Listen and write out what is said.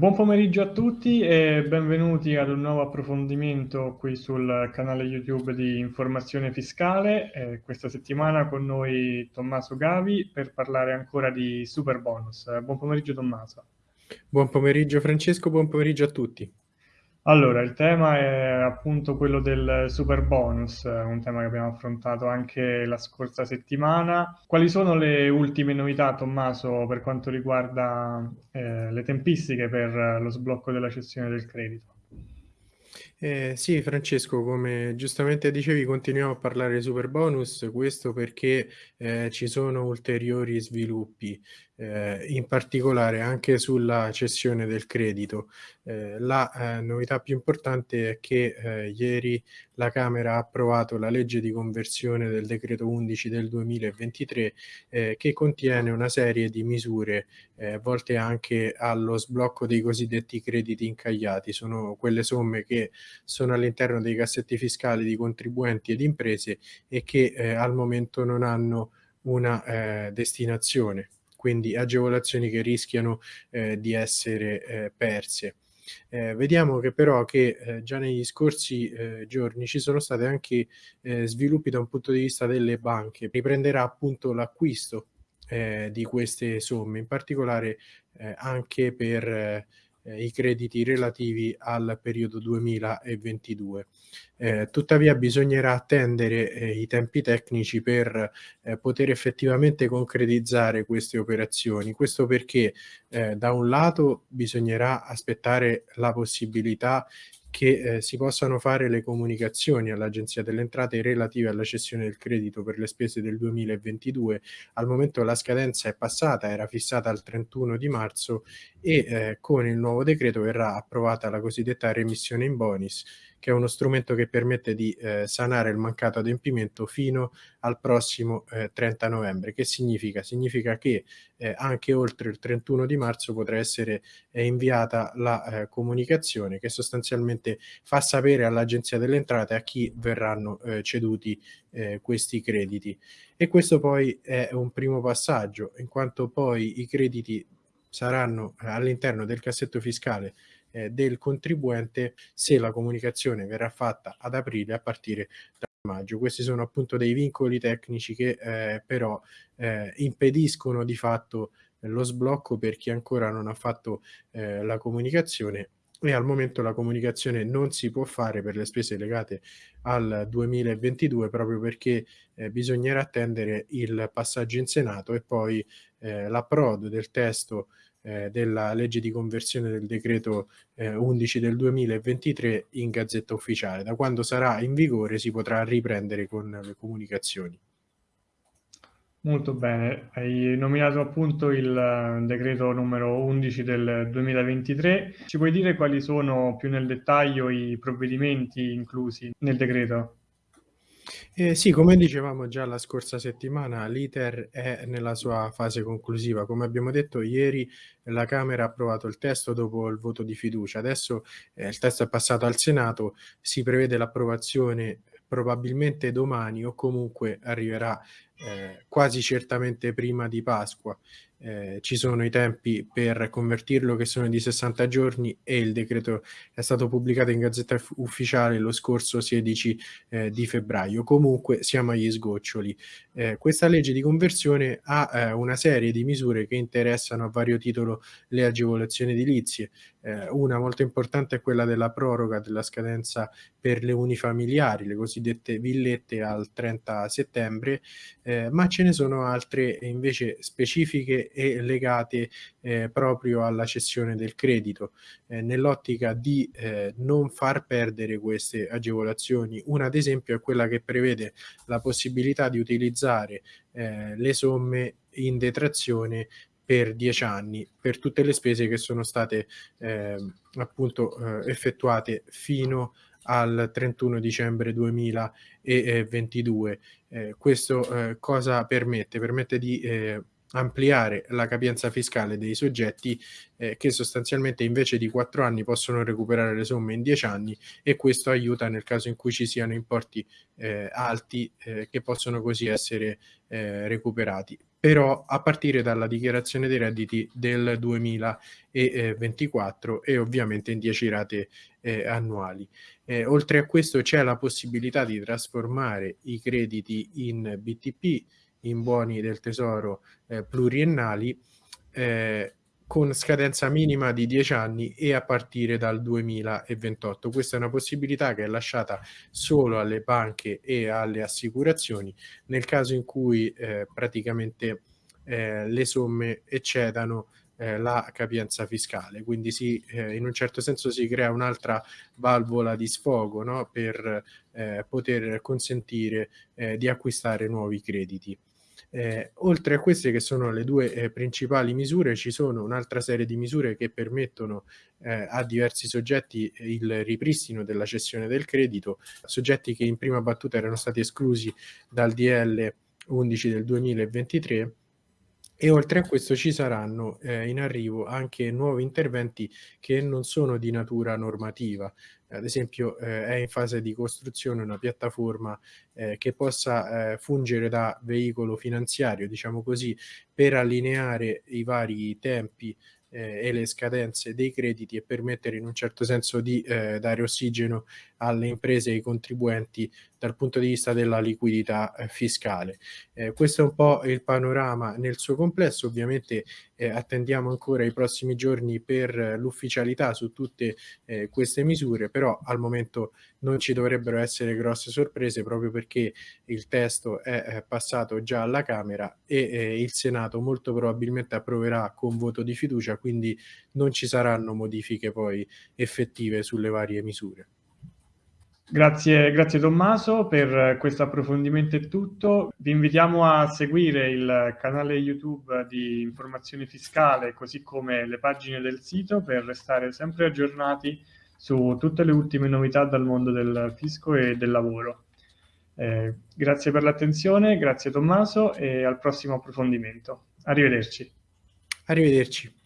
buon pomeriggio a tutti e benvenuti ad un nuovo approfondimento qui sul canale YouTube di Informazione Fiscale. Eh, questa settimana con noi Tommaso Gavi per parlare ancora di Super Bonus. buon pomeriggio Tommaso. Buon pomeriggio Francesco, buon pomeriggio a tutti. Allora, il tema è appunto quello del super bonus, un tema che abbiamo affrontato anche la scorsa settimana. Quali sono le ultime novità, Tommaso, per quanto riguarda eh, le tempistiche per lo sblocco della cessione del credito? Eh, sì, Francesco, come giustamente dicevi, continuiamo a parlare di super bonus, questo perché eh, ci sono ulteriori sviluppi eh, in particolare anche sulla cessione del credito. Eh, la eh, novità più importante è che eh, ieri la Camera ha approvato la legge di conversione del decreto 11 del 2023 eh, che contiene una serie di misure volte anche allo sblocco dei cosiddetti crediti incagliati. Sono quelle somme che sono all'interno dei cassetti fiscali di contribuenti ed imprese e che al momento non hanno una destinazione quindi agevolazioni che rischiano eh, di essere eh, perse. Eh, vediamo che però che eh, già negli scorsi eh, giorni ci sono stati anche eh, sviluppi da un punto di vista delle banche. Riprenderà appunto l'acquisto eh, di queste somme, in particolare eh, anche per eh, i crediti relativi al periodo 2022. Eh, tuttavia bisognerà attendere eh, i tempi tecnici per eh, poter effettivamente concretizzare queste operazioni. Questo perché eh, da un lato bisognerà aspettare la possibilità che eh, si possano fare le comunicazioni all'Agenzia delle Entrate relative alla cessione del credito per le spese del 2022. Al momento la scadenza è passata, era fissata al 31 di marzo e eh, con il nuovo decreto verrà approvata la cosiddetta remissione in bonis che è uno strumento che permette di eh, sanare il mancato adempimento fino al prossimo eh, 30 novembre. Che significa? Significa che eh, anche oltre il 31 di marzo potrà essere eh, inviata la eh, comunicazione che sostanzialmente fa sapere all'Agenzia delle Entrate a chi verranno eh, ceduti questi crediti. E questo poi è un primo passaggio, in quanto poi i crediti saranno all'interno del cassetto fiscale eh, del contribuente se la comunicazione verrà fatta ad aprile a partire da maggio. Questi sono appunto dei vincoli tecnici che eh, però eh, impediscono di fatto lo sblocco per chi ancora non ha fatto eh, la comunicazione e al momento la comunicazione non si può fare per le spese legate al 2022 proprio perché eh, bisognerà attendere il passaggio in Senato e poi eh, l'approdo del testo eh, della legge di conversione del decreto eh, 11 del 2023 in gazzetta ufficiale. Da quando sarà in vigore si potrà riprendere con le comunicazioni. Molto bene, hai nominato appunto il eh, decreto numero 11 del 2023. Ci puoi dire quali sono più nel dettaglio i provvedimenti inclusi nel decreto? Eh, sì, come dicevamo già la scorsa settimana, l'iter è nella sua fase conclusiva. Come abbiamo detto ieri, la Camera ha approvato il testo dopo il voto di fiducia. Adesso eh, il testo è passato al Senato, si prevede l'approvazione probabilmente domani o comunque arriverà eh, quasi certamente prima di Pasqua eh, ci sono i tempi per convertirlo che sono di 60 giorni e il decreto è stato pubblicato in gazzetta ufficiale lo scorso 16 eh, di febbraio. Comunque siamo agli sgoccioli. Eh, questa legge di conversione ha eh, una serie di misure che interessano a vario titolo le agevolazioni edilizie. Eh, una molto importante è quella della proroga della scadenza per le unifamiliari, le cosiddette villette al 30 settembre, eh, ma ce ne sono altre invece specifiche e legate eh, proprio alla cessione del credito, eh, nell'ottica di eh, non far perdere queste agevolazioni. Una ad esempio è quella che prevede la possibilità di utilizzare eh, le somme in detrazione per dieci anni per tutte le spese che sono state eh, appunto eh, effettuate fino al 31 dicembre 2022. Eh, questo eh, cosa permette? Permette di eh, ampliare la capienza fiscale dei soggetti eh, che sostanzialmente invece di quattro anni possono recuperare le somme in dieci anni e questo aiuta nel caso in cui ci siano importi eh, alti eh, che possono così essere recuperati. Però a partire dalla dichiarazione dei redditi del 2024 e ovviamente in 10 rate eh, annuali. Eh, oltre a questo c'è la possibilità di trasformare i crediti in BTP, in buoni del tesoro eh, pluriennali, eh, con scadenza minima di 10 anni e a partire dal 2028. Questa è una possibilità che è lasciata solo alle banche e alle assicurazioni nel caso in cui eh, praticamente eh, le somme eccedano eh, la capienza fiscale, quindi si, eh, in un certo senso si crea un'altra valvola di sfogo no? per eh, poter consentire eh, di acquistare nuovi crediti. Eh, oltre a queste che sono le due eh, principali misure, ci sono un'altra serie di misure che permettono eh, a diversi soggetti il ripristino della cessione del credito, soggetti che in prima battuta erano stati esclusi dal DL 11 del 2023 e oltre a questo ci saranno eh, in arrivo anche nuovi interventi che non sono di natura normativa. Ad esempio eh, è in fase di costruzione una piattaforma eh, che possa eh, fungere da veicolo finanziario, diciamo così, per allineare i vari tempi eh, e le scadenze dei crediti e permettere in un certo senso di eh, dare ossigeno alle imprese e ai contribuenti dal punto di vista della liquidità eh, fiscale. Eh, questo è un po' il panorama nel suo complesso, ovviamente eh, attendiamo ancora i prossimi giorni per l'ufficialità su tutte eh, queste misure, però al momento non ci dovrebbero essere grosse sorprese proprio perché il testo è, passato già alla Camera e eh, il Senato molto probabilmente approverà con voto di fiducia, quindi non ci saranno modifiche poi effettive sulle varie misure. Grazie, grazie Tommaso per questo approfondimento è tutto. Vi invitiamo a seguire il canale YouTube di Informazione Fiscale così come le pagine del sito per restare sempre aggiornati su tutte le ultime novità dal mondo del fisco e del lavoro. Eh, grazie per l'attenzione, grazie Tommaso e al prossimo approfondimento. Arrivederci. Arrivederci.